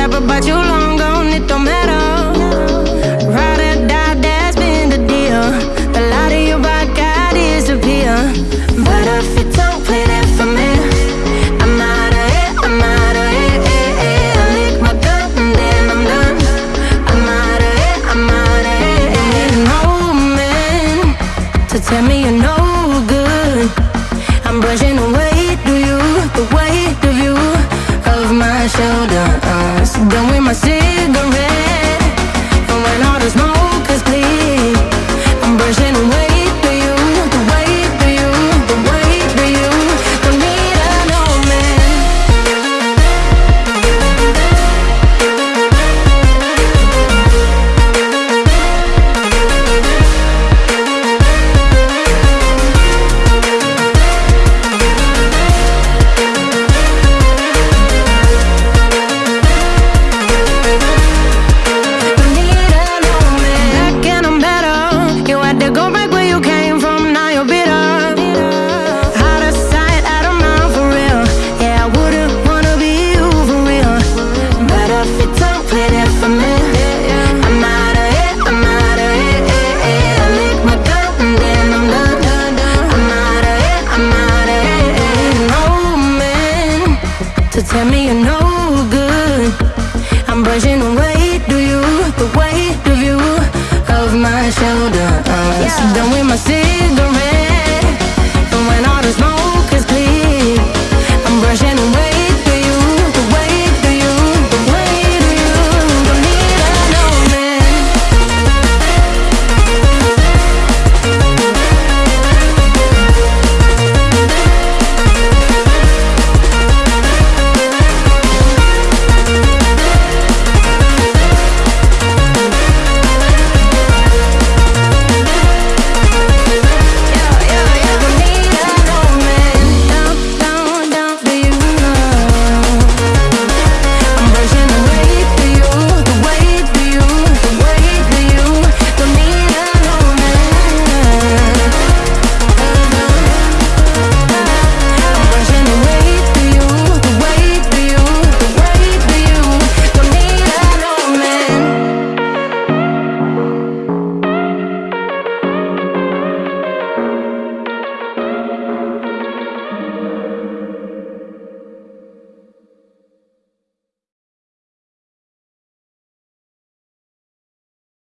separate, but you long gone, it don't matter. Or that's been the deal. The light of your. But if you don't play that for me, I'm out of I'm out of I lick my and then I'm done. I'm out of I'm out of no man to tell me you're no good. I'm brushing away. Tell me you're no good. I'm brushing away, do you? The weight of you, of my shoulder. Yeah. Done with my cigarette.